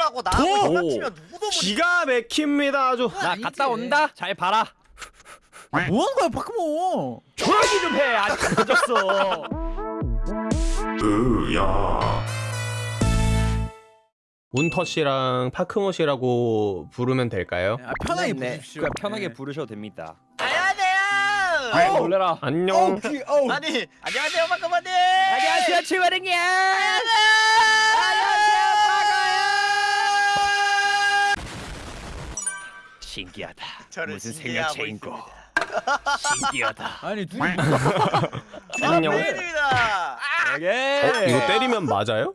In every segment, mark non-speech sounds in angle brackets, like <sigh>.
운터님하고 나하고 오! 장난치면 누구도 못 기가 막힙니다 아주 나 아니지. 갔다 온다. 잘 봐라. 뭐 하는 거야 파크모 조용히 좀 해. 아직 늦었어. 운터 씨랑 파크모 씨라고 부르면 될까요? 아, 편하게 네, 부르십시오 그냥 편하게 네. 부르셔도 됩니다. 안녕하세요 아이 놀래라. 안녕 어우 귀 어우 아니 안녕하세요 박가마님 안녕하세요 최화령이야. 신기하다. 저를 무슨 생명체 인고. 있습니다. 신기하다. <laughs> 아니 둘이 안녕 팬입니다 오케이. 어, 이거 때리면 맞아요?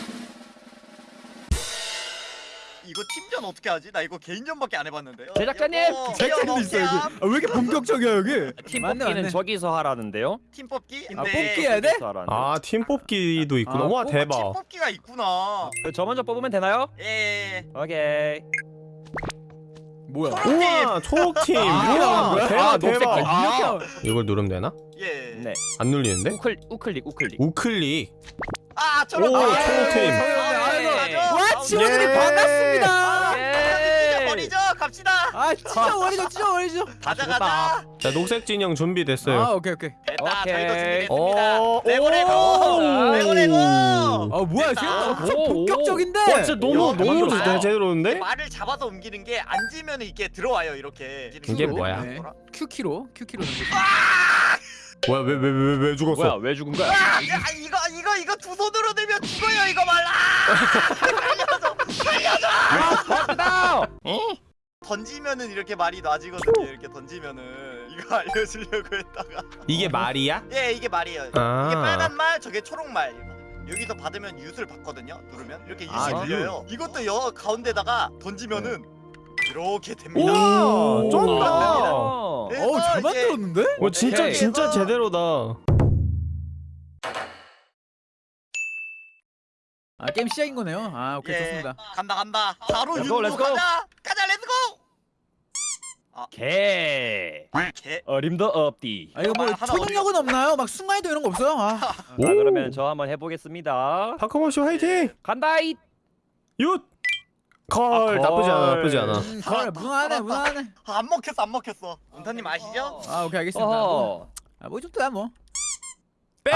이거 팀전 어떻게 하지? 나 이거 개인전밖에 안 해봤는데 제작자님! 여보, 제작진도 있어 여기 아, 왜 이렇게 본격적이야 여기 팀 맞네, 뽑기는 맞네. 저기서 하라는데요. 팀 뽑기? 아 근데 뽑기 해야 돼? 저기서 하라는데. 아, 팀 뽑기도 있구나. 아, 와, 팀 대박. 뽑기가 있구나 그저 먼저 뽑으면 되나요? 예 오케이. 뭐야 우와, 초록팀. 아, 우와? 대박, 아, 녹색 대박. 팀. 아, 이렇게 이걸 누르면 되나? 예. 네. 안 눌리는데? 우클 우클릭 우클릭. 우클릭. 아, 저런 오, 아, 초록팀. 예, 아이고. 맞아. 와 지원들이 예. 반갑습니다 예. 버리죠. 갑시다. 아 진짜 어리죠 진짜 어리죠 가자 좋다. 가자. 자, 녹색 진영 준비됐어요. 아 오케이 오케이 됐다. 오케이. 저희도 준비됐습니다. 어, 레고 레고. 오. 레고 레고. 아 뭐야 지금. 엄청. 본격적인데 와, 진짜 너무, 야, 너무 대박이다. 제- 제대로 오는데? 말을 잡아서 옮기는 게 앉으면 이게 들어와요 이렇게. 이게 뭐야? 네. Q키로 Q키로 넘겨 뭐야, 왜, 왜, 왜, 왜 뭐야 죽었어? 왜 죽은 거야? 아, 야, 이거 이거 이거 두 손으로 들면 죽어요 이거 말라. 나. 던지면은 이렇게 말이 놔지거든요. 이렇게 던지면은 이거 알려주려고 했다가. 이게 말이야? 예, 이게 말이에요. 아. 이게 빨간 말, 저게 초록 말. 여기서 받으면 윷을 받거든요. 누르면 이렇게 윷이 아, 들려요. 이것도 여 가운데다가 던지면은 이렇게 됩니다. 우와, 쩐다. 어. 그래서 어우 잘 만들었는데? 어, 진짜, 오케이. 진짜 제대로다. 아 게임 시작인 거네요 아 오케이 예, 좋습니다 간다 간다. 바로 Let's go, go. 가자. 가자, let's go. 개. 개. 어림도 없디. 아 이거 뭐 하나 초능력은 없나요? 막 순간이동 이런 거 없어요? 아 자 그러면 저 한번 해보겠습니다. 씨 화이팅! 간다이. 윷! 걸, 아, 걸. 나쁘지 않아, 나쁘지 않아. 음, 걸 무난하네 무난하네 아, 안 먹혔어, 안 먹혔어. 운타님 아시죠? 아 오케이 알겠습니다 뭐, 어허. 아, 뭐 좀더야 뭐 백!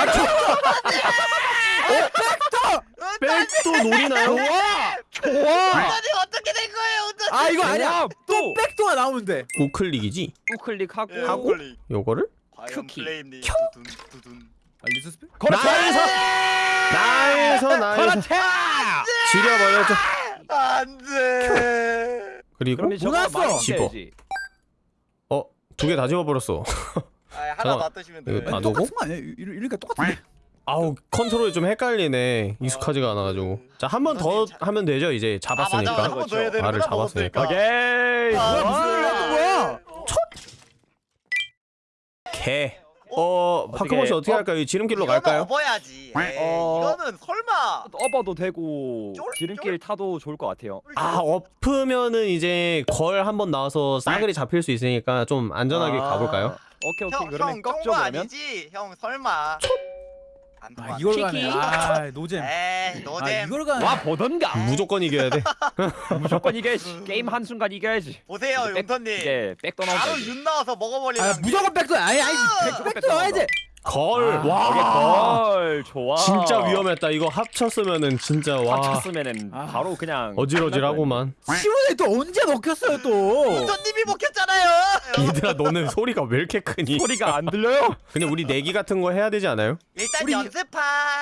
백도 노리나요? 좋아. 운타님 어떻게 된 거예요? 아 이거 아니야 좋아. 또 백도가 나오면 돼 우클릭이지? 우클릭하고 예, 하고? 콜리. 요거를? 쿠키. 두둔. 아? 나에서! 나에서, 나에서. 지려버렸죠. 안돼. 그리고, 몰랐어. 집어. 어, 두 개 다 집어버렸어. <laughs> 아, 하나. 놔두시면 돼. 놓고? 똑같은 거 아니야? 이- 이러니까 똑같은데 아우, 컨트롤이 좀 헷갈리네. 익숙하지가 않아가지고. 자, 한 번더 자- 하면 되죠, 이제 아, 맞아. 잡았으니까. 해야 되는 말을 잡았으니까. 오케이. 아, 뭐야 무슨 일이 하는 거야? 개. 어, 어떻게- 파크모씨 어떻게 어? 할까요? 이 지름길로 이거는 갈까요? 업어야지. 에이, 어. 이거는 설마. 업어도 되고 쫄- 지름길 타도 좋을 것 같아요. 아, 엎으면은 이제 걸 한번 나와서 싸그리 잡힐 수 있으니까 좀 안전하게 아, 가볼까요? 오케이 오케이 형, 그러면 형 꺾죠 그러면. 아니지? 형 설마. 안아 통하. 이걸 가네. 아 노잼 에이, 아 노잼. 이걸 가네 와 보던가. 무조건 이겨야 돼. <laughs> 무조건 이겨야지. 게임 한 순간 이겨야지. 보세요, 윤턴님. 이게 백도 나온다. 바로 이제. 윤 나와서 먹어버리는. 아 게. 무조건 백도 아니 아니 백, 백도 백도 나와야지 걸. 아, 와. 걸 좋아. 진짜 위험했다. 이거 합쳤으면은 진짜 와. 합쳤으면은 아. 바로 그냥 어질어질하고만. 시원에 또 언제 먹혔어요 또 윤턴님이 먹혔잖아요. 얘들아 너는 소리가 왜 이렇게 크니? 소리가 안 들려요. 근데 우리 내기 같은 거 해야 되지 않아요? 일단 우리- 연습판.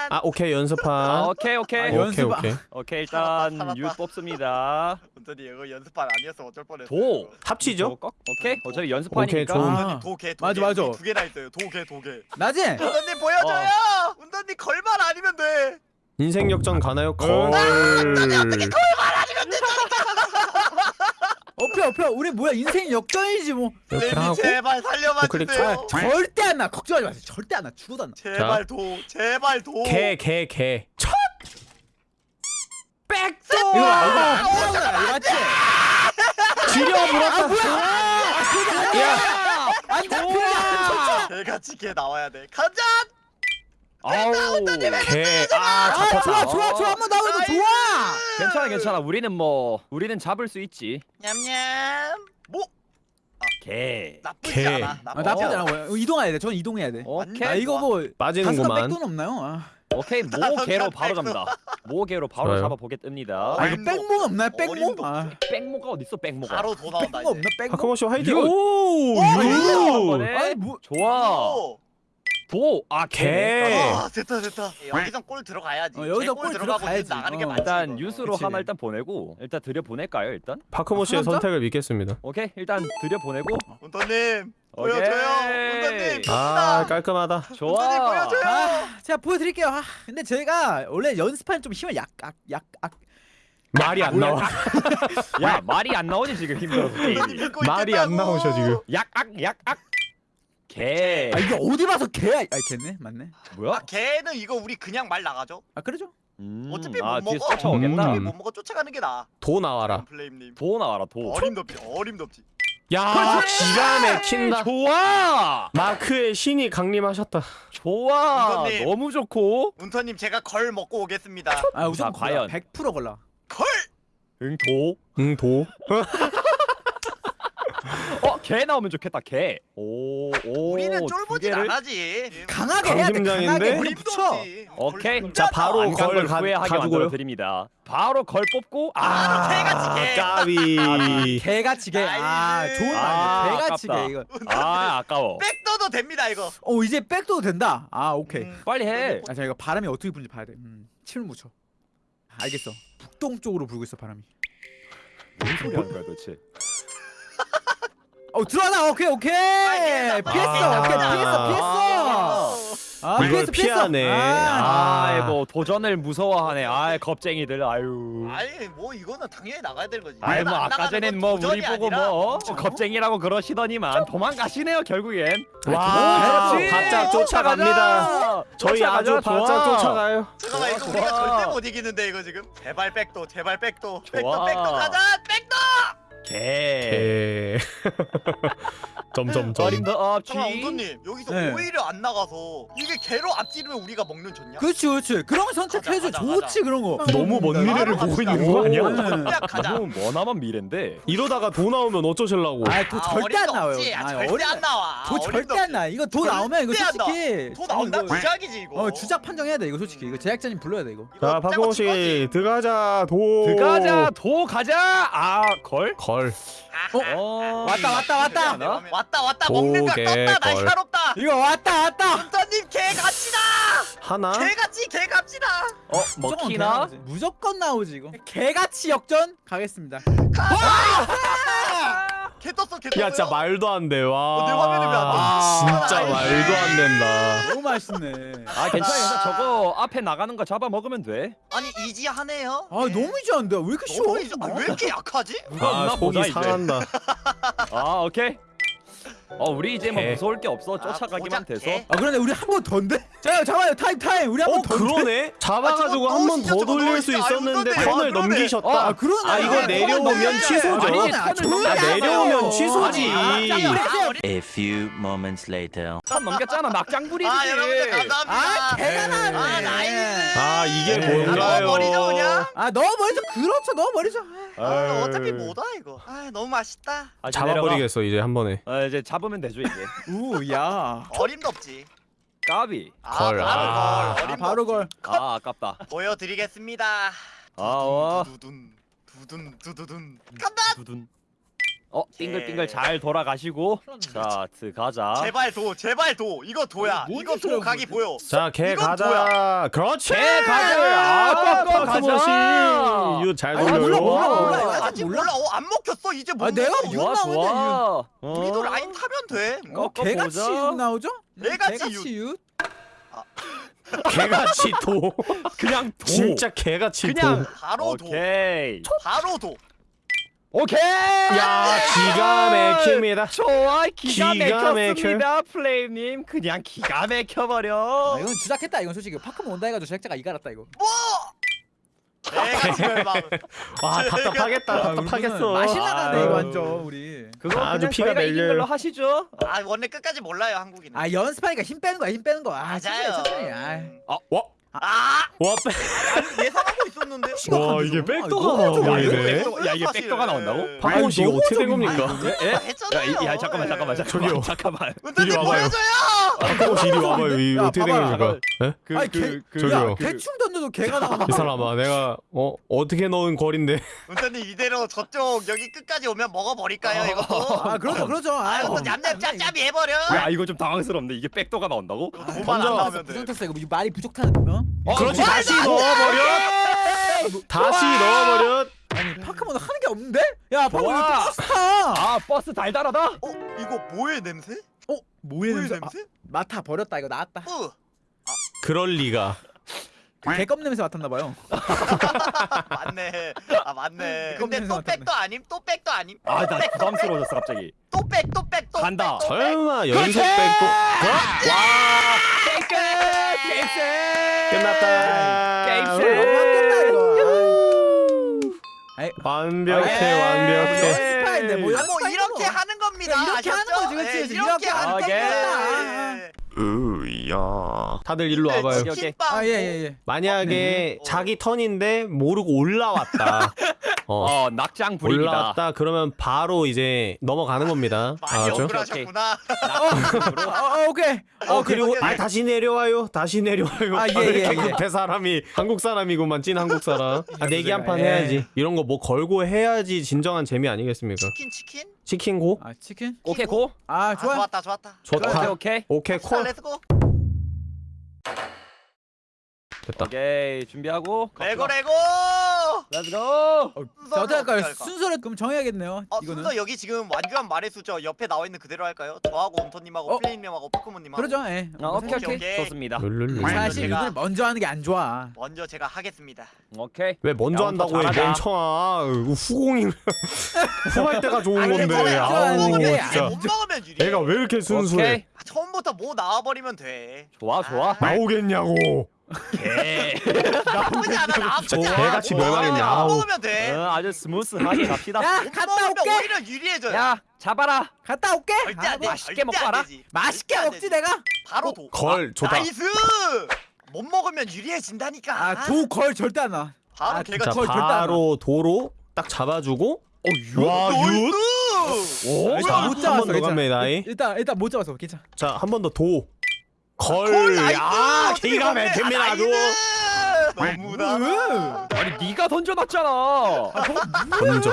아 오케이 아, 연습판. 오케이 오케이. 아, 오케이 연습- 오케이. 오케이 일단. 유 뽑습니다. 윤턴님 이거 연습판 아니었어 어쩔 뻔했어. 도. 합치죠? 꺾. 오케이 어차피 오케이, 연습하니까. 좋은. 아. 도개 도 맞아, 개. 맞아. 두 개나 있어요. 도개 도 개. 나 지? 운전님 보여줘요. 운전님 걸만 아니면 돼. 인생 역전 가나요? 걸. 어펴 어펴 <laughs> 우리 뭐야 인생 역전이지 뭐 이렇게 하고 제발 살려봐 우클릭 주세요. 아, 절대 안나 걱정하지 마세요 절대 안나 죽어도 안나 제발 도 제발 도. 개개 개. 첫 백도. 이거 아, 이거 안 되잖아 이거 맞지? 지려 물었다. 야, 안 잡히냐 개같이 개 나와야 돼. 가자. 아우. 개. 아, 아. 좋아 좋아 좋아 한번 나와도 좋아 괜찮아 괜찮아. 우리는 뭐 우리는 잡을 수 있지. 냠냠. 뭐 개. 나쁘지 개. 않아. 아, 나쁘지 나쁘지 않아. 않아 보여. 이동해야 돼. 전 이동해야 돼. 오케이. 아 이거 뭐 빠지는구만. 백돈 없나요? 아, 오케이 모개로 바로 잡니다. 모개로 바로 좋아요. 잡아보겠습니다. 아 이거 어림도 백몽 없나요? 백몽? 어림도 아, 백모가 어딨어 백모가. 바로 도 나온다 이제. 없나? 씨 화이팅. 유. 오, 오, 유. 아니 뭐 좋아. 오. 도. 아 개. 개. 아 됐다 됐다. 여기서 골 들어가야지. 어, 여기서 골 들어가고 들어가야지. 나가는 게 어. 맞지. 일단. 뉴스로. 하나 일단 보내고 일단 들여 보낼까요 일단? 박하모 씨의 한 남자? 선택을 믿겠습니다. 오케이 일단 들여 보내고. 오케이. 보여줘요. 운터님. 아, 깔끔하다. 좋아. 보여줘요. 아, 제가 보여드릴게요. 아, 근데 제가 원래 연습한 좀 힘을 약약약 말이 안 나와. 야 말이 안 나오지 지금 힘들어서. 믿고 말이 안. 나오셔 지금. 약악 약악. 개. 아 이게 어디 봐서 개야? 아 개네, 맞네. 뭐야? 아, 걔는 이거 우리 그냥 말 나가죠. 아 그러죠? 음, 어차피 아못 먹어. 쫓아오겠다. 어차피 음. 못 먹어 쫓아가는 게 나아. 도 나와라. 플레임님. 도 나와라 도. 어림덥지 어림덥지. 야, 기가 막힌다. 좋아. 마크의 신이 강림하셨다. 좋아. 이거님. 너무 좋고. 운터님 제가 걸 먹고 오겠습니다. 아 우선 자, 과연. 100% 걸라. 걸. 응 도. 응, 도. <laughs> 어, 개 나오면 좋겠다. 개. 오, 오. 우리는 개를- 안 하지. 강하게 해야 돼. 강심장인데? 강하게 붙여. 오케이. 걸 자. 바로 걸걸 가- 후회하게 가지고요. 만들어 드립니다. 바로 걸 뽑고 아, 아, 개같이 개. 까비. 개같이 개. 아 나이스. 좋은 아, 말이야. 개같이 아깝다. 개 이거. 아, 아까워. 백도도 됩니다 이거. 어 이제 백도 된다. 아 오케이. 음. 빨리 해. 아, 자 이거 바람이 어떻게 부는지 봐야 돼. 음, 침을 묻혀. 알겠어. 북동 쪽으로 불고 있어 바람이. 뭔 소리 하는 거야, 도대체? 어 들어가다. 오케이 오케이. 아, 피했어. 아. 오케이 피했어 피했어. 아 이걸 피했어. 피하네. 아, 아이고, 도전을 무서워하네. 아이, 겁쟁이들. 아유. 아니 뭐 이거는 당연히 나가야 되는 거지. 아이 뭐안 아까 전엔 건뭐 우리 보고 아니라 뭐 어? 겁쟁이라고 그러시더니만 도망가시네요 결국엔 와, 그렇지. 바짝 쫓아갑니다. 저희 아주 바짝. 쫓아가요. 잠깐만 이거 우리가. 절대 못 이기는데 이거 지금. 제발 백도 제발 백도. 백도. 백도 가자 백도. 개 에. <laughs> 점점점. 어림도 없지 잠깐 엉도님 여기서 네. 오히려 안 나가서 이게 개로 앞지르면 우리가 먹는 줬냐? 그렇지 그렇지. 그런 거 선택해줘. 가자, 가자, 좋지 그런 거. 너무 먼 미래를 보고. 있는 거 아니야? 네. 너무 머나먼 미래인데 이러다가 도 나오면 어쩌실라고? 아또 아, 절대 안 나와요. 없지. 아, 아, 절대 어림- 안 나와. 도 절대 안 나. 이거 도 나오면 이거. 솔직히 도 나온다 주작이지 이거. 어 주작 판정해야 돼 이거 솔직히 이거 제작자님 불러야 돼 이거. 자, 거지. 씨 들어가자. 도. 들어가자 도 가자 아 걸 걸. 아하. 어 왔다, 왔다, 왔다. 나? 왔다 왔다 오, 먹는 거 개, 떴다 걸. 날카롭다. 이거 왔다 왔다. 운터님 개 갑시다. 하나. 개같이 개 갑시다. 어 먹히나. 무조건 나오지 이거. 개같이 역전 가겠습니다. 개 떴어 개 떴어. 야, 진짜 말도 안 돼. 와. 어, 내 화면에 왜안 떠? 아, 진짜 아, 말도 안 된다. 너무 맛있네. 아 괜찮아 괜찮아 저거 앞에 나가는 거 잡아 먹으면 돼 아니 이지하네요. 아 너무 이지한데 왜 이렇게 쉬워? 너무 이지. 아, 왜 이렇게 약하지? 누가 아, 없나 보자 속이 이제 상한다. 아 오케이 어 우리 이제 뭐 개. 무서울 게 없어 아, 쫓아가기만 고작 돼서 개. 아 그런데 우리 한 번 더인데? 자 잠깐만요 타임 타임 우리 한 어, 번 더. 그러네. 잡아가지고 아, 한 번 더 돌릴 수 있었는데 아, 그러네. 넘기셨다. 아 그러네. 아, 이거 내려오면 취소죠. 아. 내려오면 취소지. 아니, 아. A few moments later. 선 넘겼잖아 낙장불입이지 아 여러분들 감사합니다. 아 개가 나네. 아 나이스. 아, 이게 네. 뭔가요? 넣어버리죠 그냥. 아 넣어버리죠. 그렇죠 넣어버리죠. 아, 어차피 뭐다 이거. 아 너무 맛있다. 아, 잡아버리겠어, 이제 한 번에. 내려가. 어, 이제 잡으면 되죠 이제 <laughs> 우야. 어림도 없지. 까비 아 걸. 바로 아, 걸. 아 어림도 바로 없지. 걸. 아 아깝다 보여드리겠습니다. 아 와 두둔 두둔 두두둔. 간다. 두둔 어 빙글빙글 잘 돌아가시고 자 들어가자 제발 도 제발 도 이거 도야. 뭔 이거 도 각이 보여. 자, 개 이건 가자. 그렇지. 개 가자. 아, 뻑뻑 가자. 이거 잘 아, 돌려. 몰라, 몰라, 몰라. 이거 아직 몰라. 어, 안 먹혔어. 이제 못 아, 내가 좋아 나오는데, 좋아 우리도 어. 라인 타면 돼. 어, 어, 개같이. 윷 나오죠? 개같이 윷. <laughs> 개같이 도. <laughs> 그냥 도 진짜 개같이 그냥 도. 바로 도. 오케이 바로 도. 오케이. 야 기가 막힙니다. 좋아 기가, 기가 막혔습니다 플레임님 그냥 기가 막혀버려 아, 이건 주작했다 이건 솔직히 파크몬 온다 해가지고 제작자가 이갈았다 이거 지금 막와 답답하겠다. 아, 답답하겠어. 맛이 나가네 이거 아. 완전 우리 그거 아주 그냥 피가 저희가 이긴 멜려요. 걸로 하시죠 아 원래 끝까지 몰라요 한국인은. 아 연습하니까 힘 빼는 거야 힘 빼는 거아 맞아요. 천천히 아 와, 와, 아 빼. 예상하고 있었는데. 와 이게 백도가 나오네. 야, 이게 백도가 나온다고? 박홍 씨 이거 어떻게 된 좀- 겁니까? 예? 야, 잠깐만 잠깐만 잠깐만 저기요. 잠깐만 이리 와봐요. 박홍 씨 이리 와봐요. 이 야, 어떻게 된 봐봐라. 겁니까? 예? 그, 아니, 그, 개- 그, 저기요. 야 대충 던져도 개가 나와 이 사람아 내가 어 어떻게 넣은 거린데 <laughs> 은퇴님 이대로 저쪽 여기 끝까지 오면 먹어버릴까요 이거? 아 그렇죠 그렇죠 아아 이것도 냠냠 짭짭이 해버려. 야 이거 좀 당황스럽네 이게 백도가 나온다고? 도만 안 던져. 나오면 돼. 부정탔어 이거 말이 부족하는 어? 어, 그렇지 뭐? 다시 넣어버려 다시 넣어버려 아니 파크몬 하는 게 없는데? 야 파크몬 좋아. 이거 스타 아 버스 달달하다? 어 이거 뭐의 냄새? 어? 뭐의 냄새? 냄새? 아, 맡아 버렸다 이거 나왔다 뿌. 그럴 리가 개껌 냄새 맡았나봐요 <laughs> 맞네. 아 맞네. 근데 또. 백도 아님? 또 백도 아님? 아나 부담스러워졌어 갑자기 또 백, 또 백, 또 간다. 백, 또 백. 설마 연속 백도 게임 끝! 게임 끝! 끝났다 너무 셋! 아꼈다 이거 아이 완벽해 완벽해 연습파인데 뭐 아, 뭐 연습파인 이렇게 거. 하는 겁니다. 이렇게 하는 아셨죠? 거지, 그치, 예. 이렇게 이렇게 하는 하는 겁니다. 거야. 예. 으야 다들 일로 와봐요 오케이. 치킨빵 아 예 예 예 만약에 어. 자기 턴인데 모르고 올라왔다 <laughs> 어 어 낙장 불입니다 올라왔다 그러면 바로 이제 넘어가는 겁니다 <laughs> 많이 알았죠? 억울하셨구나. <laughs> 어, 어 오케이 어 오케이, 그리고 오케이, 아 오케이. 다시 내려와요 다시 내려와요 아, 예, 아, 이렇게 예, 예. 급해 사람이 한국 사람이구만 찐 한국 사람 아 내기 한판 예. 해야지 이런 거 뭐 걸고 해야지 진정한 재미 아니겠습니까 치킨 치킨? 치킨 go? 아 치킨? 오케이 go? 아 아, 좋아 좋았다 좋았다. 오케이 좋다 오케이. 오케이 콜 콜. Let's go. 됐다. 오케이 준비하고. Let's go let's go. Let's go 어, 자 어떻게 할까요 어떻게 할까? 순서를 그럼 정해야겠네요 어, 이거는 순서 여기 지금 완규한 말의 수저 옆에 나와 있는 그대로 할까요? 저하고 온토님하고 어? 플레임님하고 포크몬님하고 그러죠 예 아, 오케이 오케이, 오케이. 좋습니다 룰룰룰 사실 제가- 이걸 먼저 하는 게 안 좋아 먼저 제가 하겠습니다. 오케이 왜 먼저 야, 한다고 해 잘하자. 멍청아 후공이 <laughs> 후할 때가 좋은 아니, 건데 아우, 먹으면 진짜. 아니, 못 먹으면 유리. 애가 왜 이렇게 순수해 오케이 아, 처음부터 뭐 나와버리면 돼. 좋아 좋아 아, 나오겠냐고 오케이 <laughs> 나쁘지 않아 나저 개같이 멸망했냐, 못 아우. 먹으면 돼. 어, 아주 스무스하게 갑시다 야못 갔다 올게 오히려 유리해져요. 야 잡아라 갔다 올게 절대 안 돼. 아, 맛있게 먹고 안 와라. 맛있게 안 먹지. 내가 바로 도. 걸 아, 좋다 나이스. 못 먹으면 유리해진다니까. 아 도 걸 절대 안 나 바로 아, 걔가 자걸 절대 안 바로 도로 딱 잡아주고 와 윷? 오 일단 못한 잡았어 괜찮아. 일단 일단 못 잡았어 괜찮아 자한 번 더 도. 콜 걸. 어떻게 기가 먹네. 막힙니다 아, 아주. 너무나. 아니 네가 던져놨잖아 던져.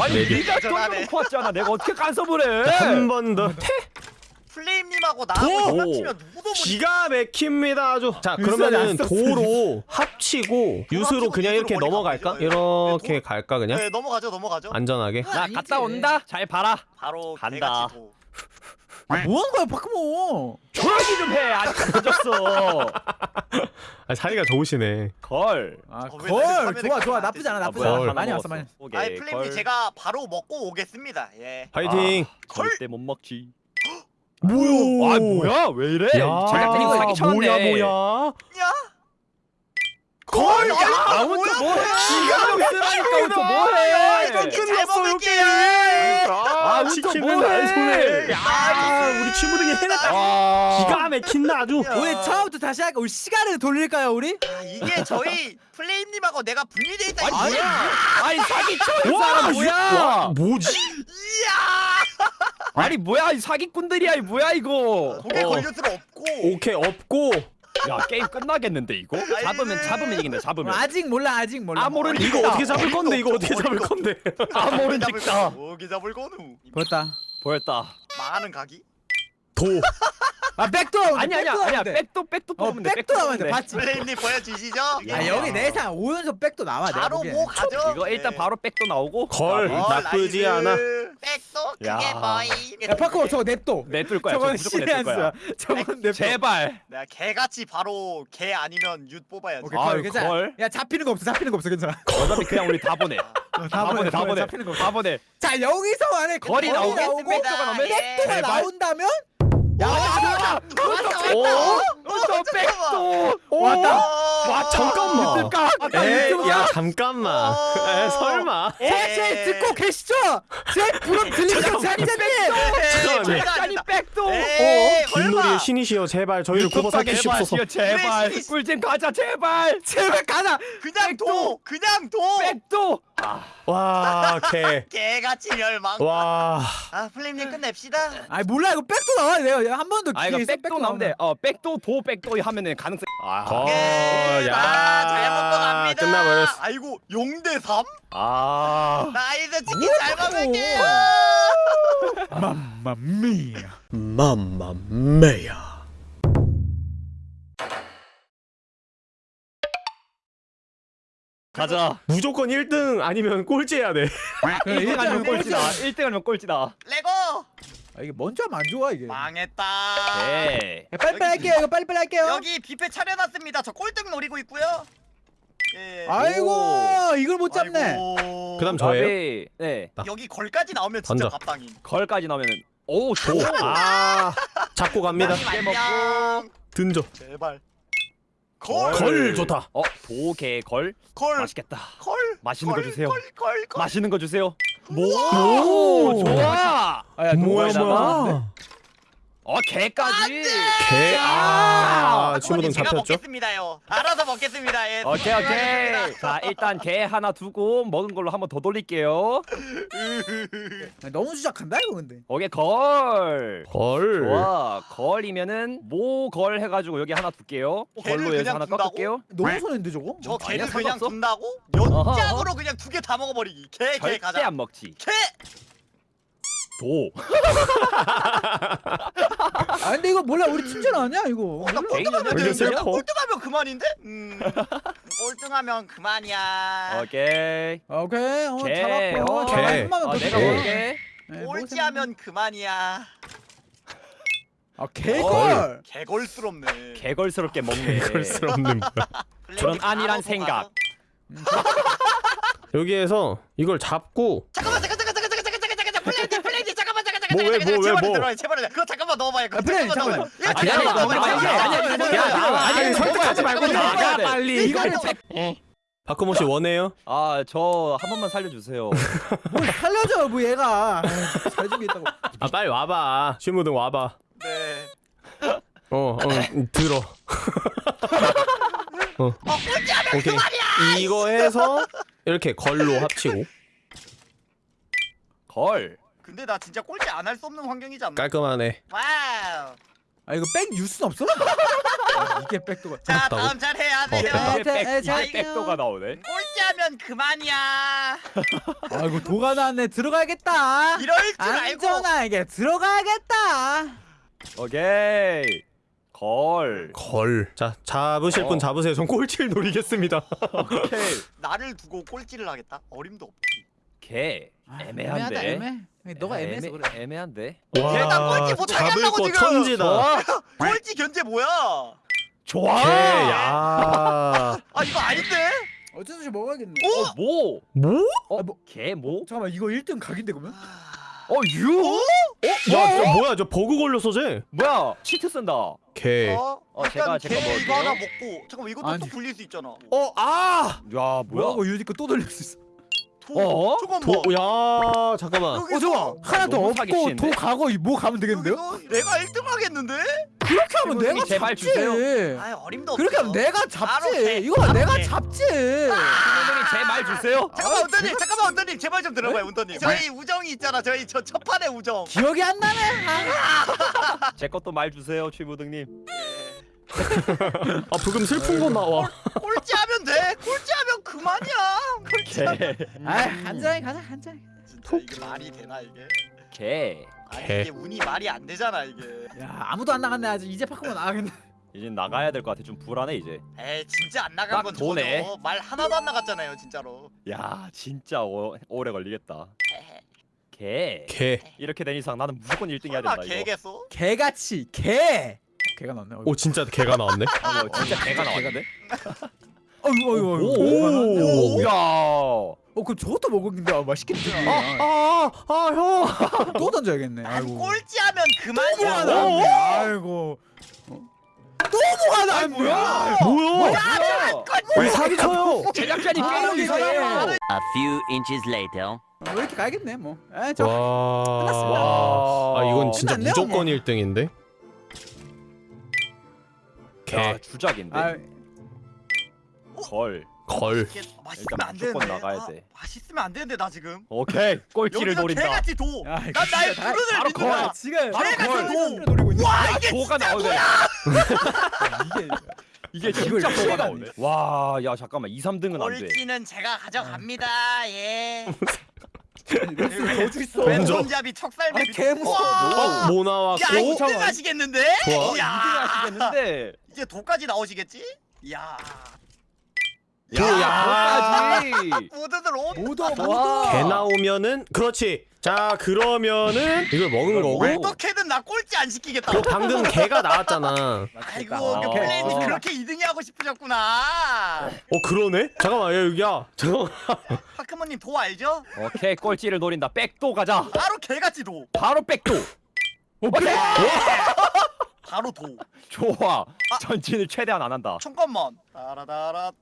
아니 네 개. 네가. 던져놓고 왔잖아 내가 어떻게 간섭을 해 한 번 더. 플레임님하고 도! 나하고 합치면 누구도 못. 기가 막힙니다 아주. 자 그러면은. <laughs> 도로 합치고 합치고 그냥 이렇게 넘어갈까? 이렇게 네, 갈까 그냥? 네 넘어가죠 넘어가죠. 안전하게. 나 아니지. 갔다 온다 잘 봐라 바로 간다. 개같이 도. 뭐 하는 거야 파크몬 조용히 좀해 아직 안 던졌어 <laughs> 아, 사이가 좋으시네. 걸 아, 어, 왜걸 좋아 좋아 안 나쁘지 않아? 나쁘지 아, 않아 뭐야, 많이 하나 왔어 많이 먹었어. 오케이, 아이 플레임님 걸. 제가 바로 먹고 오겠습니다. 예. 파이팅. 절대 못 먹지 뭐야? 아 뭐야 왜 이래 야, 제작진이 이거 사기 쳤네 뭐야 뭐야? 야. 걸. 아 혼자 뭐해 기가 막히라니까 혼자 뭐해 이거 끝났어, 잘 먹을게요. 아, 혼자 뭐해? 야, 우리 치무등이 해냈다. 아 기가 막힌다 아주. 우리 처음부터 다시 할까 우리 시간을 돌릴까요 우리 아, 이게 저희 플레임님하고 내가 분리돼 있다 이 아니, 뭐야? 아니 사기 쳐이 와, 사람 와, 뭐야 뭐지? 이야. 아니 뭐야 이 사기꾼들이야 이 뭐야 이거 고개 어. 걸릴 수가 없고. 오케이 없고 야 게임 끝나겠는데 이거 잡으면 잡으면 이긴다 잡으면 아직 몰라 아직 몰라 아, 모르는 이거 이거 어떻게 잡을 건데 이거 어떻게 잡을 건데? 아 직다 거누. 고기 잡을 거누. 보였다 보였다 망하는 각이? 도. 아 백도 아니 아니야 백도 아니야. 백도 백도 어 뽑으면 돼 백도 나오면 돼 봤지 플레임님 보여주시죠? 아 여기 내상 오연속 백도 나와 바로. 뭐 가죠? 이거 일단 네. 바로 백도 나오고 걸. 어, 나쁘지. 않아. 백도 그게 야. 뭐임? 야 파크몬 저거 냅둬 내둘 거야 저건 무조건 거야 저건 냅둬 제발 내가 개같이 바로 개 아니면 윷 뽑아야지. 아유, 걸. 야 잡히는 거 없어 잡히는 거 없어 괜찮아 어차피 그냥 우리 다 보내 <laughs> 어, 다 보내 다 보내 잡히는 거. 다 보내 자 여기서 만약에 거리 나오고 백도가 나오면 백도가 제발. 나온다면 야 왔어? 오. 또 백도. 오. 왔다. 와 잠깐만. 까 에, 야 잠깐만. 에, 설마. 제 듣고 계시죠? 제 부름 잠깐만요. 백단이 백도. 에이 김놀이의 설마. 신이시여 제발 저희를 구워 삼키시옵소서. 제발. 꿀잼 가자 제발. 제발 가자. 그냥 도 그냥 도. 백도 아와 개. <laughs> 개같이 멸망 와. 아 플레임님 끝냅시다 아이 몰라 이거 백도 나와 내가 한 번도 아 이거 백도 나오는데 어 백도 도 백도 하면은 가능성 아, 거. 오케이 야. 나 잘못 갑니다 끝나버렸어. 아이고 0대 3? 아 나이스 치킨 잘 먹을게요 Mamma mia Mamma mia. 가자. 무조건 1등 아니면 꼴찌해야 돼. <laughs> 1등 아니면 꼴찌다. 1등 아니면 꼴찌다. 레고! 아 이게 먼저 하면 안 좋아 이게? 망했다. 예 야, 빨리빨리 할게요 이거 빨리빨리 할게요. 여기 뷔페 차려놨습니다. 저 꼴등 노리고 있고요. 예. 아이고 이걸 못 잡네. 아이고. 그다음 저예요. 네. 여기 걸까지 나오면 진짜. 밥당임. 걸까지 나오면은 오 조. <laughs> 아. 잡고 갑니다. 안녕 든져. 제발 걸! 걸 좋다. 어 도개 걸 걸! 맛있겠다 걸! 맛있는 거 걸, 주세요. 걸! 걸! 걸! 맛있는 거 주세요 오. 오 좋아 아 야 뭐야 너무 뭐야. 어 개까지? 개. 아 아, 친구등 제가 잡혔죠? 먹겠습니다요. 알아서 먹겠습니다. 예. 오케이 오케이. 자 일단 개 하나 두고 먹은 걸로 한번 더 돌릴게요. <laughs> 아, 너무 주작한다 이거 근데. 오케이 걸. 걸. 좋아. 걸이면은 모걸 해가지고 여기 하나 둘게요. 개를 걸로 그냥 하나 둔다고? 꺾을게요. 너무 손해인데 저거? 저 개를 아니야, 그냥 상관없어. 둔다고? 연장으로 그냥 두 개 다 먹어버리기. 개개 절대 가자. 안 먹지. 개! 도 아 근데 이거 몰라 우리 팀전 아니야 이거 어, 나 꼴등하면 왜 되는데 꼴등하면 그만인데? 음 꼴등하면 그만이야 오케이 오케이 어 개. 잡았고 어. 한번만 어, 더 내가 네, 꼴찌하면 그만이야 아 개걸 개걸스럽네 개걸스럽게 먹네 걸스럽는 뭐야. 그런 안일한 생각. 여기에서 이걸 잡고 잠깐만 잠깐 잠깐 잠깐 잠깐 잠깐 잠깐 잠깐 뭐, 왜, 뭐, 왜, 뭐? 들어와요 제발 그거 잠깐만 넣어봐요 그거 잠깐만 넣어봐요. 아, 기다려, 아니. 아니, 설득하지 말고 나가. 빨리. 이거를 박근모 씨 원해요? 아 저 한 번만 살려주세요 <laughs> 뭘 살려줘 뭐 얘가 잘 준비했다고 아 빨리 와봐. 신무등 와봐. 네 어, 어 들어. <laughs> 어. 오케이. 이거 해서 이렇게 걸로 합치고 걸 근데 나 진짜 꼴찌 안 할 수 없는 환경이지 않나? 깔끔하네. Wow 아 이거 백 윷은 없어? <laughs> 아, 이게 백도가 자 맞다고? 다음 잘 해야 돼요 됐다. 이게 백, 에, 이게 잘- 백도가 나오네 꼴찌하면 그만이야 <laughs> 아이고 도가 나왔네 들어가야겠다 이럴 줄 알고 안전하게 들어가야겠다 오케이 걸 걸. 자 잡으실 어. 분 잡으세요. 전 꼴찌를 노리겠습니다. 오케이 <laughs> 나를 두고 꼴찌를 하겠다? 어림도 없지 개 아, 애매한데 애매하다, 애매. 너가 애매해서 애매- 그래 애매한데 일단 꼴찌 못 하게 잡을 하려고 거 지금. 천지다. <laughs> 꼴찌 견제 뭐야 좋아 개. 야. <laughs> 아 이거 아닌데? 없이 먹어야겠네 오! 어, 뭐? 뭐? 어? 아, 뭐- 개 뭐? 잠깐만 이거 1등 각인데 그러면? 어 유? 야, 저 뭐야? 저 버그 걸렸어, 쟤. 뭐야 치트 쓴다 개. 어? 어, 일단 제가- 제가 걔 먹을게요. 이거 하나 먹고 잠깐만 이것도 아니. 또 불릴 수 있잖아 어, 아! 야 뭐야 뭐하고 유디 거또 돌릴 수 있어 도 어? 잠깐만 도, 야, 잠깐만. 어 잠깐 하나 더 없고? 도 가고 뭐 가면 되겠는데요? 내가 1등 하겠는데? 그렇게 하면 내가 제발 잡지 주세요. 아 어림도 그렇게 하면 내가 잡지 개. 이거 내가 개. 잡지 신호등이 제말 주세요 잠깐만 아, 제발- 잠깐만 운전님 제발 좀 들어봐요 운전님 저희 우정이 있잖아 저희 저 첫 판의 우정 기억이 안 나네 아. 제 것도 말 주세요 최부등님 예. 아, 부금 슬픈 거 나와. 꼴찌하면 돼. 꼴찌하면 그만이야. 꼴찌하면. 개 아이. 한잔히 가자 한잔히. 진짜 이게 말이 되나 이게? 개. 아니 개. 이게 운이 말이 안 되잖아 이게. 야 아무도 안 나갔네 아직. 이제 파크만 나가겠네. 이제 나가야 될 것 같아. 좀 불안해 이제. 에이 진짜 안 나간 딱건 도네. 저죠 말 하나도 안 나갔잖아요 진짜로. 야 진짜 오, 오래 걸리겠다. 개. 개. 이렇게 된 이상 나는 무조건 1등 해야 된다 이거. 개겠어? 개같이 개 개가 나왔네 오, 진짜 개가 나왔네. 아, <laughs> 뭐 진짜 개가 나왔는데 <laughs> 어이구 어이구 오. 어이구 오. 야. 어 그럼 저것도 먹었는데 아, 맛있겠네 아, 아, 형. <laughs> 또 던져야겠네 아이고 꼴찌하면 그만이야. 나왔네 아이고 어? 또 뭐가 나왔네 뭐야? 뭐야? 뭐야? 왜 사기 쳐요? 제작자니 아, 게임을 이게 이상해. 아, A few inches later. 어, 이렇게 가야겠네 뭐 에, 저 와. 끝났습니다. 아, 이건 진짜 무조건 뭐. 1등인데. 야, 개, 주작인데. 아, 걸. 걸. 이게 맛있으면 일단 안 무조건. 나가야 아, 돼. 맛있으면 안 되는데 나 지금. 오케이. 꼴찌를 여기서 노린다. 개같이 도. 야, 난 이거 나의 다- 부르는 바로 믿는다. 걸. 지금 바로 개같이 걸. 노리고 있는 와 이게 도가 진짜 나오네. 뭐야? <laughs> 이게 이게 이걸 진짜 도가 나오네. 와, 야 잠깐만. 2, 3등은 안 돼. 꼴찌는 제가 가져갑니다. 예. 저주 있어 왼손잡이 척살배. 아니, 개 무서워. 와. 뭐야 나왔고? 2등 하시겠는데? 좋아. 야 2등 하시겠는데. 이제 도까지 나오시겠지? 야 야, 도까지. <laughs> 모두들 오. 모두 개 나오면은 그렇지. 자, 그러면은 이걸 먹은 이걸 거고. 어떻게든 나 꼴찌 안 시키겠다. 그 방금 개가 나왔잖아. 아이고 아. 그 플레이님 어. 그렇게 2등이 하고 싶으셨구나. 어, 그러네? 잠깐만, 야, 여기야. 잠깐만. <laughs> 파크모님 도 알죠? 오케이. 꼴찌를 노린다. 백도 가자. 바로 개같이 도. 바로 백도. 오케이. 바로 도. 좋아. 아. 전진을 최대한 안 한다. 잠깐만. 따라다라따.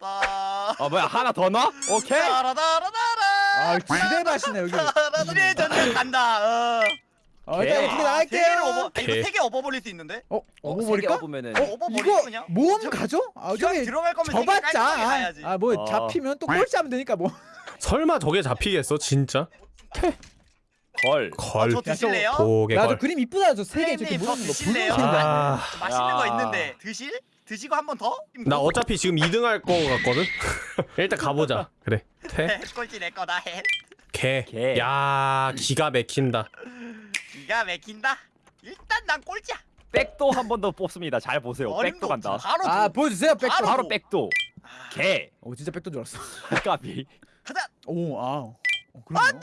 아 뭐야 하나 더 넣어? 오케이. 따라다라다라. 아 지대밭이네 여기 이래 전쟁 간다. 어. 어 일단 개를 나갈게요 업어. 개. 이거 세개 업어버릴 수 있는데? 어? 어, 업어버릴까? 업으면은 어, 이거 그냥. 모험 저- 가죠? 아 저기 들어갈 거면 저봤자 가야지. 아뭐 어. 잡히면 또 꼴찌하면 되니까 뭐 설마 저게 잡히겠어, 진짜? 걸. 걸. 저 드실래요? 고개 나도 걸. 그림 이쁘다 저 세개 저렇게 모르는 거 드실래요? 아, 맛있는 거 야. 있는데 드실? 드시고 한 번 더? 나 어차피 지금 2등 할 거 같거든? <laughs> 일단 가보자. 그래. 퇴. 꼴찌 내 거다 해. 개. 개. 야, 기가 막힌다. 기가 막힌다. 일단 난 꼴찌야. 백도 한 번 더 뽑습니다. 잘 보세요. 백도 간다. 바로 아 도. 보여주세요 백도 바로. 바로 백도. 아, 개. 오 진짜 백도인 줄 알았어 <laughs> 까비. 가자. 오 아 어, 그러네요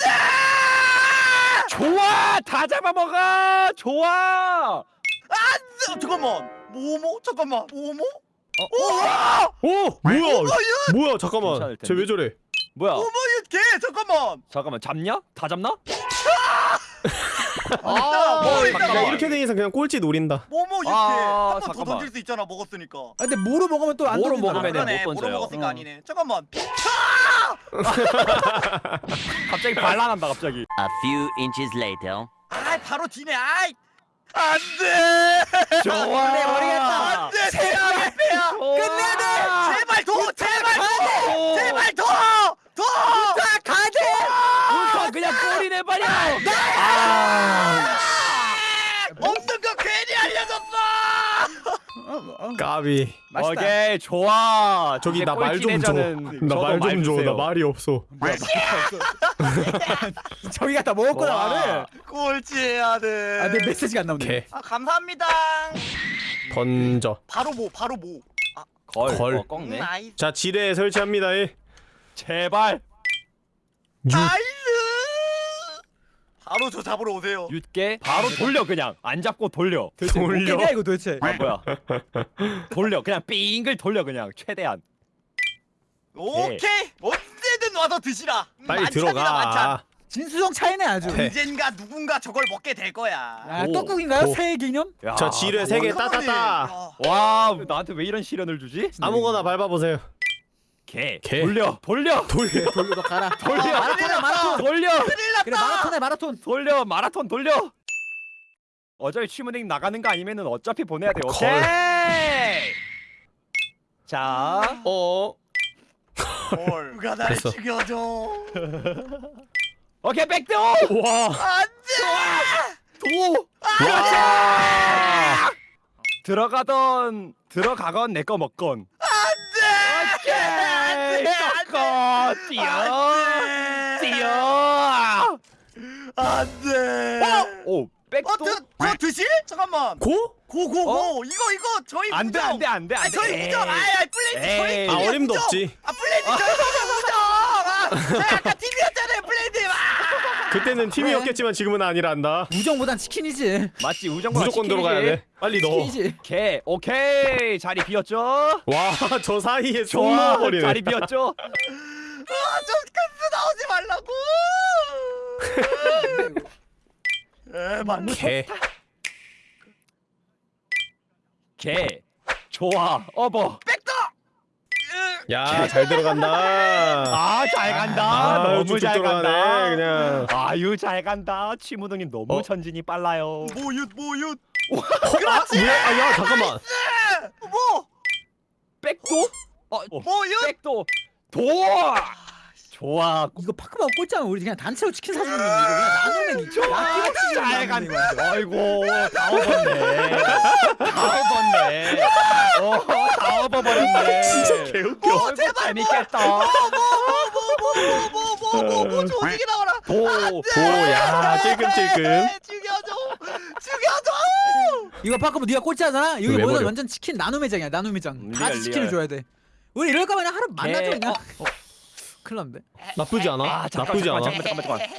좋아. 다 잡아먹어. 좋아. 아, 잠깐만. 뭐뭐? 잠깐만. 뭐뭐? 오! 뭐야? 뭐야? 잠깐만. 쟤 왜 저래? 뭐야? 뭐뭐 개 잠깐만. 잠깐만 잡냐? 다 잡나? 아, 어, 뭐 야, 잠깐만. 이렇게 된 이상 그냥 꼴찌 노린다. 뭐뭐 이렇게 아, 한 번 더 잠깐만. 던질 수 있잖아 먹었으니까. 아, 근데 모로 먹으면 또 안. 아, 먹으면은 그러네. 못 모로 던져요. 먹었으니까 어. 아니네. 잠깐만. <laughs> 갑자기 반란한다 갑자기. A few inches later. 아, 바로 뒤네. 아이. 안 돼. 좋아. 그래, 모르겠다. 안 돼. 제발. 끝내야 돼. 제발 더. 제발 더. 제발 더. 더. 자, 가게. 울터 그냥 꼬리 내버려. 없는 거 괜히 알려줬어. 까비. 맛있다 오케이 좋아. 저기 나 말 좀 줘. 나 말 좀 줘. 주세요. 나 말이 없어. 뭐야 저기 갖다 먹었구나 와. 말을 꼴찌해야 돼. 아 내 메시지가 안 나오네 개. 아, 감사합니다. 던져. 바로 뭐, 바로 뭐. 걸. 걸. 어, 꺾네. nice. 자, 지뢰 설치합니다. 예. 제발 육. nice. 바로 저 잡으러 오세요. 윷게 바로 돌려 그냥 안 잡고 돌려. 도대체 뭐 돌려. 깨냐 이거 도대체 아 뭐야? <laughs> 돌려 그냥 빙글 돌려 그냥 최대한. 오케이. 언제든 와서 드시라. 빨리 만찬이다, 만찬. 들어가. 진수성 차이네 아주 네. 언젠가 누군가 저걸 먹게 될 거야. 아 오. 떡국인가요? 오. 새해 기념? 야, 자, 지뢰 세 개 따따따. 야. 와 나한테 왜 이런 시련을 주지? 아무거나 밟아 보세요. 개. 개. 돌려 돌려 돌려. 돌려 너 가라 돌려 아, 마라톤이야 마라톤 돌려 큰일 났다. 그래 마라톤해 마라톤 돌려 마라톤 돌려. 어차피 취문행 나가는 거 아니면은 어차피 보내야 돼. 오케이. 자, 어. 뭘. 누가 날 됐어. 죽여줘. 오케이 백도. 와. 안돼. 도. 와. 들어가던 들어가건 내 거 먹건. 안돼. 오케이. 꺾어 뛰어 안돼. 뛰어. 안돼. 오 백도. 어, 저, 저 드실? 잠깐만. 고? 고고고. 이거 이거 저희 안돼. 안돼 안돼 아, 안돼. 저희 무정. 아, 아, 플레이트 저희. 아. 어림도. 없지. 아, 플레이트 저희 무정. 아, 아까 팀이 <laughs> 었잖아요, 플레이트. 아. 그때는 팀이었겠지만 지금은 아니란다. 우정보단 치킨이지. 맞지 우정보다 무조건 치킨이지. 들어가야 돼. 빨리 넣어. 치킨이지. 오케이 오케이 자리 비었죠? 와, <laughs> 저 사이에 쏙 좋아 넣어버리네. 자리 비었죠? <laughs> 아좀 칸스 나오지 말라고 <laughs> 에 맞네 개. 개 좋아 어버 야, 잘 들어간다. 아 잘 간다 아, 너무 잘 간다 그냥. 아유 잘 간다 치무동님 너무 어? 천진이 빨라요 모윷 모윷 아, 뭐야? 아, 야, 잠깐만. 뭐 백도? 어, 모윷 백도 도 좋아 이거 파크만 꼴찌하면 우리 그냥 단체로 치킨 사주는 건데 이거 그냥 나누면 이잘 간다 아이고 다 업었네 다 업었네 어다 업어버렸네 진짜 개웃겨. 어, 제발 재밌겠다 뭐뭐뭐뭐뭐뭐 조직이 나와라 오, 야, 찔끔찔끔. 죽여줘 죽여줘 이거 파크만 네가 꼴찌하잖아. 여기 버려? 완전 치킨 나눔 매장이야 나눔 매장. 음, 다 치킨을. 줘야 돼. 우리 이럴 거면 하루 만나죠 개. 그냥. 어. 큰일 났는데. 나쁘지 않아? 아 잠깐 나쁘지 잠깐 않아? 잠깐 잠깐 잠깐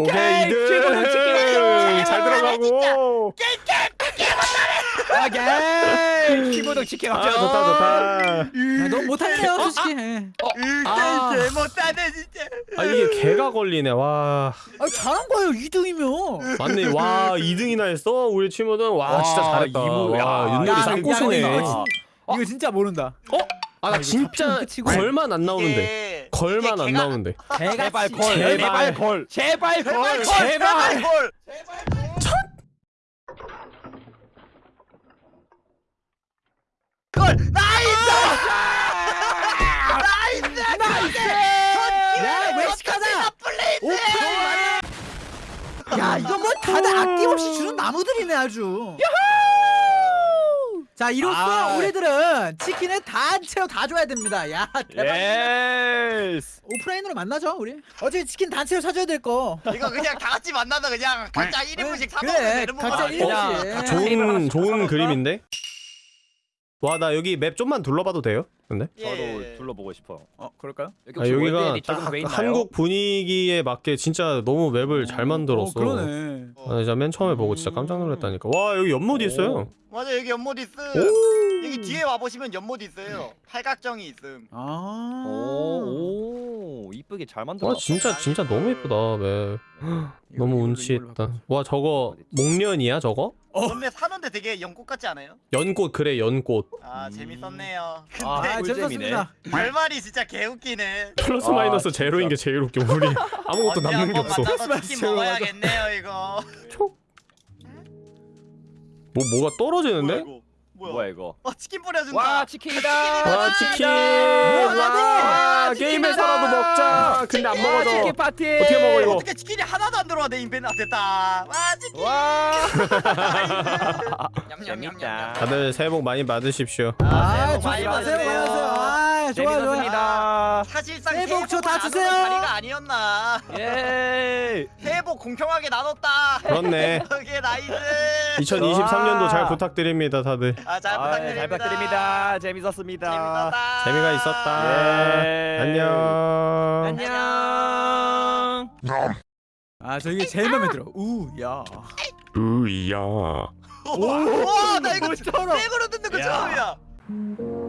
오케이, 2등. 잘 들어가고. 오케이 치무동 치킨 아, 합격 좋다, 좋다. 야, 너무 못하네요 솔직히. 예. 아. 으 못하네 진짜 아, 이게 개가 걸리네. 와. 아 잘한 거예요 2등이면. 맞네. 와, 2등이나 했어? 우리 친구들. 와, 진짜 와, 잘했다. 이모, 야. 야, 쌍꼬수네. 야, 아. 이거, 진, 진짜 모른다. 아, 나 진짜. 걸만 안 나오는데. 이게- 걸만 안 나오는데. 제발 걸 제발. 제발 걸 제발 걸 제발 걸 걸 nice nice nice 야 멕시카나다. 야 이거 뭐 다들 아낌없이 주는 나무들이네 아주. 자 이로써 아. 우리들은 치킨을 단체로 다 줘야 됩니다. 야 대박. yes 오프라인으로 만나죠 우리. 어차피 치킨 단체로 사줘야 될 거. 이거 그냥 다 같이 만나서 그냥 각자 1인분씩 사 그래, 먹으면 되는 각자 거야 일- 그냥 일인분씩. 좋은 좋은 그림인데. 와, 나 여기 map 좀만 둘러봐도 돼요? 근데? 저도 둘러보고 싶어 어 그럴까요? 여기 아, 여기가 딱? 한국 분위기에 맞게 진짜 너무 map을 잘 만들었어. 어, 그러네. 아, 진짜 맨 처음에 보고 진짜 깜짝 놀랐다니까. 와, 여기 연못 있어요. 맞아 여기 연못 있음 오. 여기 뒤에 와 보시면 연못 있어요 팔각정이 있음 아. 오, 오 이쁘게 잘 만들었다 와, 진짜 진짜 너무 예쁘다, map. 너무 이걸로, 운치 이걸로 있다. 와, 저거 목련이야, 저거? 근데 사는데 되게 연꽃 같지 않아요? 연꽃 그래, 연꽃. 아 재밌었네요 근데 아, 아 꿀잼이네. 재밌었습니다. 결말이 진짜 개웃기네 플러스 아, 마이너스 진짜. 제로인 게 제일 웃겨. 우리 아무것도 남는 게 없어. 제로 먹어야겠네요 이거 뭐 뭐가 떨어지는데? 뭐야, 이거? 뭐야? 이거 어 치킨 뿌려준다 와 치킨이다 와 치킨! 와 치킨이다. 게임에서라도 먹자. 근데 안와 먹어져. 치킨 파티 어떻게 먹어 이거? 어떻게 치킨이 하나도 안 들어와 내 인벤 아 됐다 와 치킨 와 <laughs> 냠냠냠냠 재밌다. 다들 새해 복 많이 받으십시오. 아 새해 복 많이 좋습니다. 새해 복 많이 받으세요. 아 좋아 좋아. 재밌었습니다 사실상 새해 복 새해 다 주세요. 자리가 아니었나 예 <laughs> 새해 복 공평하게 나눴다 그렇네. 그게 nice 2023년도 잘 부탁드립니다, 다들. 아잘 아, 부탁드립니다 잘 부탁드립니다 재밌었습니다 재밌었다 재미가 있었다. 예. 안녕. 안녕 아저 이게 제일 마음에 들어. 우야. 으야. 와나 이거 뭐처럼. 생으로 듣는 거 야. 처음이야